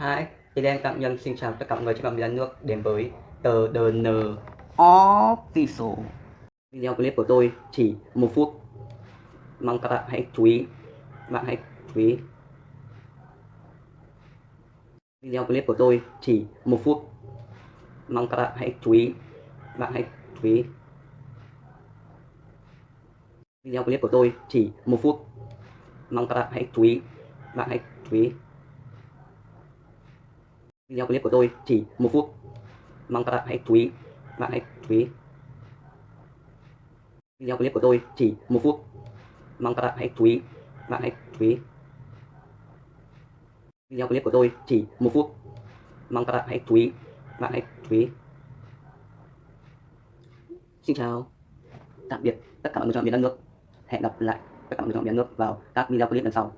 Hi, thì đang tạm nhân xin chào tất cả mọi người trên phạm vi đất nước đến với tờ DN. Official Video clip của tôi chỉ một phút. Mong các bạn hãy chú ý. Bạn hãy chú ý. Video clip của tôi chỉ một phút. Mong các bạn hãy chú ý. Bạn hãy chú ý. Video clip của tôi chỉ một phút. Mong các bạn hãy chú ý. Bạn hãy chú ý. Video clip của tôi chỉ một phút. Mong các bạn hãy chú ý. Bạn hãy chú ý. Video clip của tôi chỉ một phút. Mong các bạn hãy chú ý. Bạn hãy chú ý. Video clip của tôi chỉ một phút. Mong các bạn hãy chú ý. Bạn hãy chú ý. Xin chào. Tạm biệt tất cả mọi người trong miền đất nước. Hẹn gặp lại tất cả mọi người trong miền đất nước vào các video clip lần sau.